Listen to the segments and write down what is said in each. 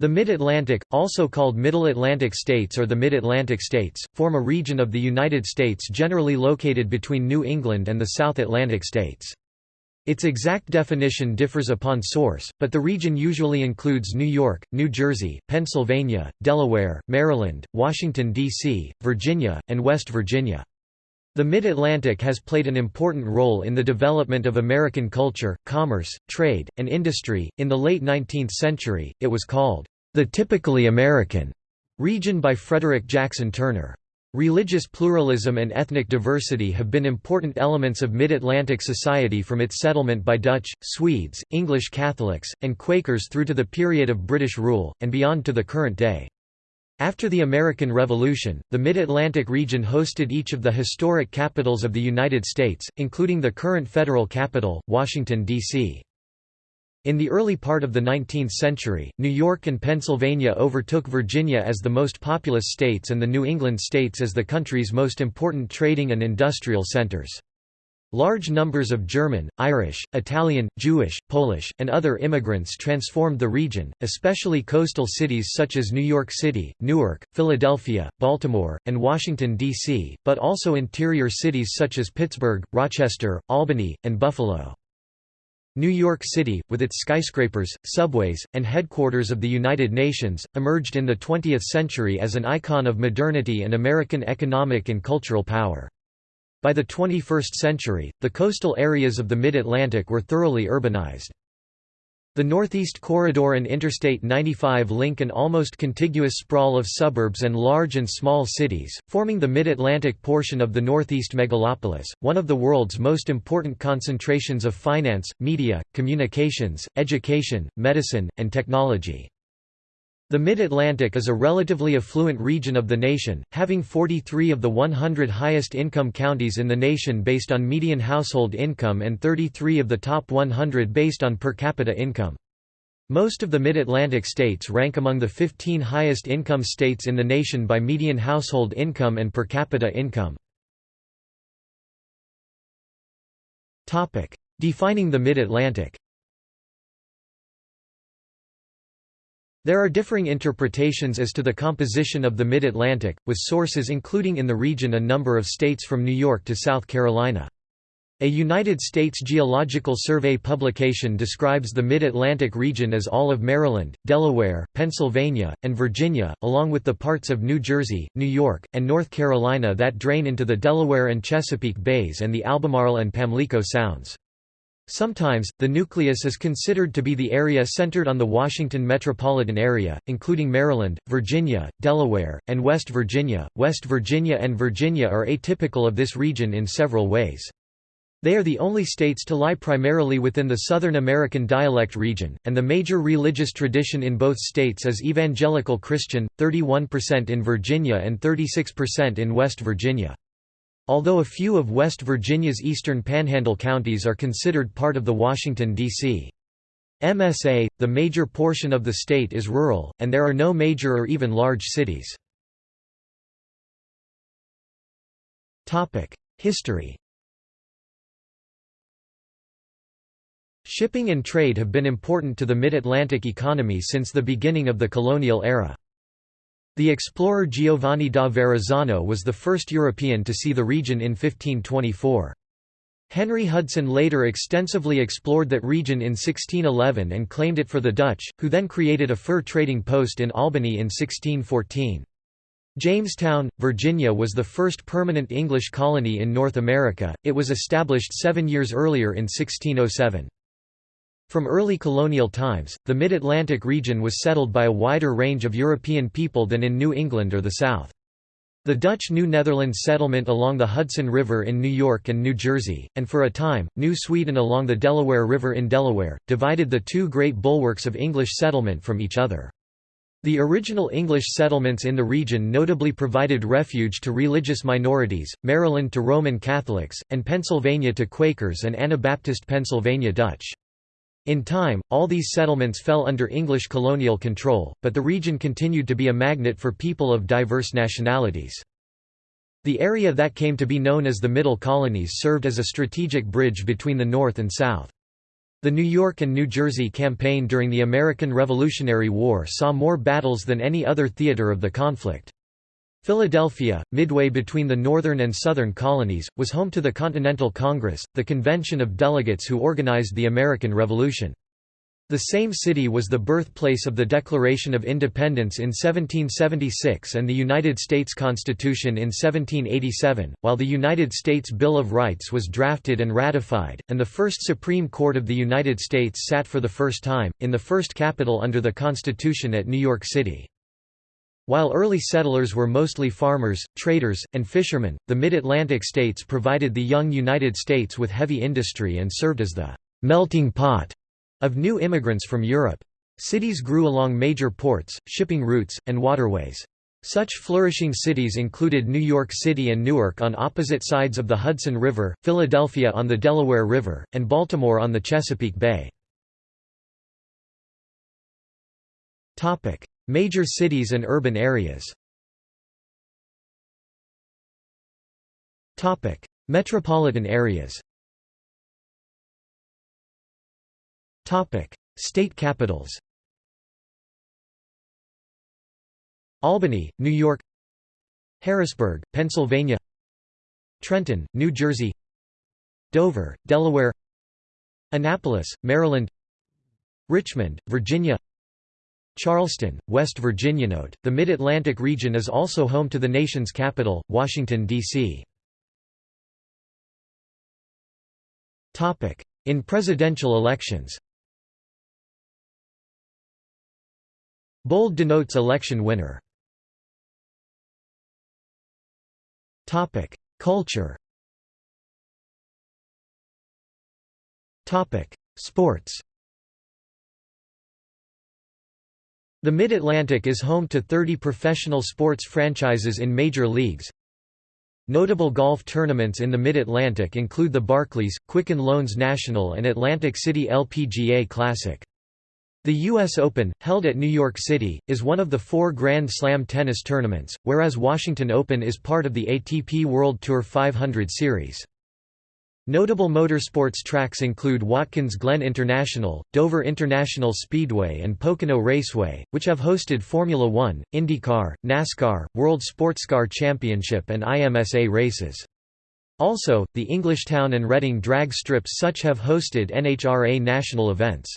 The Mid-Atlantic, also called Middle Atlantic States or the Mid-Atlantic States, form a region of the United States generally located between New England and the South Atlantic states. Its exact definition differs upon source, but the region usually includes New York, New Jersey, Pennsylvania, Delaware, Maryland, Washington, D.C., Virginia, and West Virginia. The Mid-Atlantic has played an important role in the development of American culture, commerce, trade, and industry. In the late 19th century, it was called the typically American region by Frederick Jackson Turner. Religious pluralism and ethnic diversity have been important elements of Mid-Atlantic society from its settlement by Dutch, Swedes, English Catholics, and Quakers through to the period of British rule, and beyond to the current day. After the American Revolution, the Mid-Atlantic region hosted each of the historic capitals of the United States, including the current federal capital, Washington, D.C. In the early part of the 19th century, New York and Pennsylvania overtook Virginia as the most populous states and the New England states as the country's most important trading and industrial centers. Large numbers of German, Irish, Italian, Jewish, Polish, and other immigrants transformed the region, especially coastal cities such as New York City, Newark, Philadelphia, Baltimore, and Washington, D.C., but also interior cities such as Pittsburgh, Rochester, Albany, and Buffalo. New York City, with its skyscrapers, subways, and headquarters of the United Nations, emerged in the 20th century as an icon of modernity and American economic and cultural power. By the 21st century, the coastal areas of the Mid-Atlantic were thoroughly urbanized. The Northeast Corridor and Interstate 95 link an almost contiguous sprawl of suburbs and large and small cities, forming the Mid-Atlantic portion of the Northeast megalopolis, one of the world's most important concentrations of finance, media, communications, education, medicine, and technology. The Mid-Atlantic is a relatively affluent region of the nation, having 43 of the 100 highest income counties in the nation based on median household income and 33 of the top 100 based on per capita income. Most of the Mid-Atlantic states rank among the 15 highest income states in the nation by median household income and per capita income. Defining the Mid-Atlantic There are differing interpretations as to the composition of the Mid-Atlantic, with sources including in the region a number of states from New York to South Carolina. A United States Geological Survey publication describes the Mid-Atlantic region as all of Maryland, Delaware, Pennsylvania, and Virginia, along with the parts of New Jersey, New York, and North Carolina that drain into the Delaware and Chesapeake Bays and the Albemarle and Pamlico Sounds. Sometimes, the nucleus is considered to be the area centered on the Washington metropolitan area, including Maryland, Virginia, Delaware, and West Virginia. West Virginia and Virginia are atypical of this region in several ways. They are the only states to lie primarily within the Southern American dialect region, and the major religious tradition in both states is evangelical Christian, 31% in Virginia and 36% in West Virginia. Although a few of West Virginia's eastern panhandle counties are considered part of the Washington, D.C. MSA, the major portion of the state is rural, and there are no major or even large cities. History Shipping and trade have been important to the Mid-Atlantic economy since the beginning of the colonial era. The explorer Giovanni da Verrazzano was the first European to see the region in 1524. Henry Hudson later extensively explored that region in 1611 and claimed it for the Dutch, who then created a fur trading post in Albany in 1614. Jamestown, Virginia was the first permanent English colony in North America, it was established seven years earlier in 1607. From early colonial times, the Mid-Atlantic region was settled by a wider range of European people than in New England or the South. The Dutch New Netherlands settlement along the Hudson River in New York and New Jersey, and for a time, New Sweden along the Delaware River in Delaware, divided the two great bulwarks of English settlement from each other. The original English settlements in the region notably provided refuge to religious minorities, Maryland to Roman Catholics, and Pennsylvania to Quakers and Anabaptist Pennsylvania Dutch. In time, all these settlements fell under English colonial control, but the region continued to be a magnet for people of diverse nationalities. The area that came to be known as the Middle Colonies served as a strategic bridge between the North and South. The New York and New Jersey campaign during the American Revolutionary War saw more battles than any other theater of the conflict. Philadelphia, midway between the northern and southern colonies, was home to the Continental Congress, the convention of delegates who organized the American Revolution. The same city was the birthplace of the Declaration of Independence in 1776 and the United States Constitution in 1787, while the United States Bill of Rights was drafted and ratified, and the first Supreme Court of the United States sat for the first time, in the first capital under the Constitution at New York City. While early settlers were mostly farmers, traders, and fishermen, the Mid-Atlantic states provided the young United States with heavy industry and served as the «melting pot» of new immigrants from Europe. Cities grew along major ports, shipping routes, and waterways. Such flourishing cities included New York City and Newark on opposite sides of the Hudson River, Philadelphia on the Delaware River, and Baltimore on the Chesapeake Bay. Major cities and urban areas. Metropolitan areas. State capitals. Albany, New York. Harrisburg, Pennsylvania. Trenton, New Jersey. Dover, Delaware. Annapolis, Maryland. Richmond, Virginia Charleston, West Virginia. Note, the Mid-Atlantic region is also home to the nation's capital, Washington, D.C. Topic: In presidential elections Bold denotes election winner. Topic: Culture. Topic: Sports. The Mid-Atlantic is home to 30 professional sports franchises in major leagues. Notable golf tournaments in the Mid-Atlantic include the Barclays, Quicken Loans National and Atlantic City LPGA Classic. The U.S. Open, held at New York City, is one of the four Grand Slam tennis tournaments, whereas Washington Open is part of the ATP World Tour 500 Series. Notable motorsports tracks include Watkins Glen International, Dover International Speedway and Pocono Raceway, which have hosted Formula One, IndyCar, NASCAR, World Sportscar Championship and IMSA races. Also, the Englishtown and Reading drag strips such have hosted NHRA national events.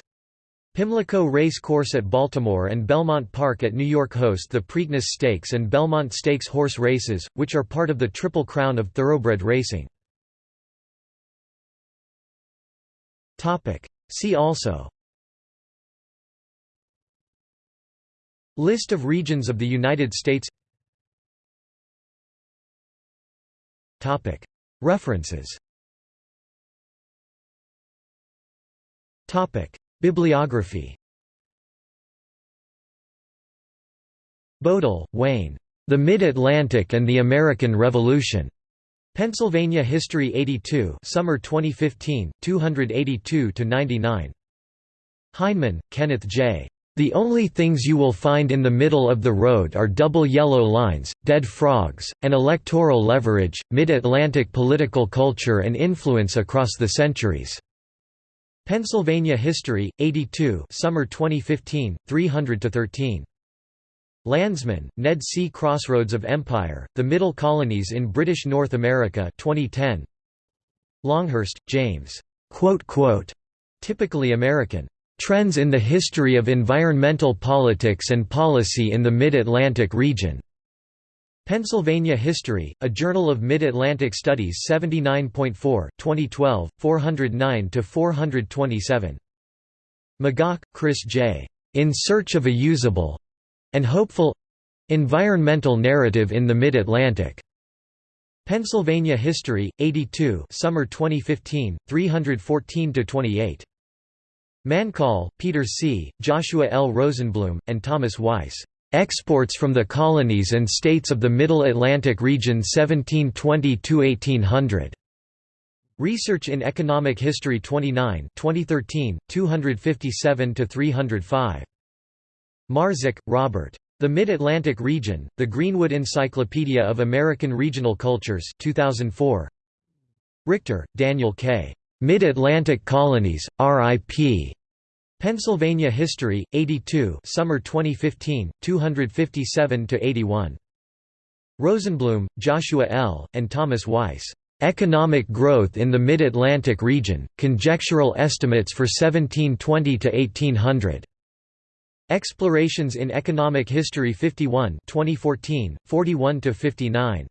Pimlico Race Course at Baltimore and Belmont Park at New York host the Preakness Stakes and Belmont Stakes horse races, which are part of the Triple Crown of thoroughbred racing. See also List of regions of the United States Topic. References Topic. Bibliography Bodle, Wayne. The Mid-Atlantic and the American Revolution. Pennsylvania History 82 Summer 2015, 282–99. Heineman, Kenneth J. The only things you will find in the middle of the road are double yellow lines, dead frogs, and electoral leverage, mid-Atlantic political culture and influence across the centuries. Pennsylvania History, 82 Summer 2015, 300–13. Landsman, Ned C. Crossroads of Empire, The Middle Colonies in British North America 2010. Longhurst, James. Typically American. Trends in the History of Environmental Politics and Policy in the Mid-Atlantic Region. Pennsylvania History, a Journal of Mid-Atlantic Studies 79.4, 2012, 409–427. McGough, Chris J. In Search of a Usable and Hopeful Environmental Narrative in the Mid-Atlantic. Pennsylvania History, 82 Summer 2015, 314–28. Mancall, Peter C., Joshua L. Rosenbloom, and Thomas Weiss. Exports from the Colonies and States of the Middle Atlantic Region 1720–1800. Research in Economic History 29 2013, 257–305. Marzik, Robert. The Mid-Atlantic Region, The Greenwood Encyclopedia of American Regional Cultures 2004. Richter, Daniel K. Mid-Atlantic Colonies, R.I.P. Pennsylvania History, 82 Summer 2015, 257–81. Rosenbloom, Joshua L., and Thomas Weiss. "'Economic Growth in the Mid-Atlantic Region, Conjectural Estimates for 1720 to 1800". Explorations in Economic History 51 2014, 41–59.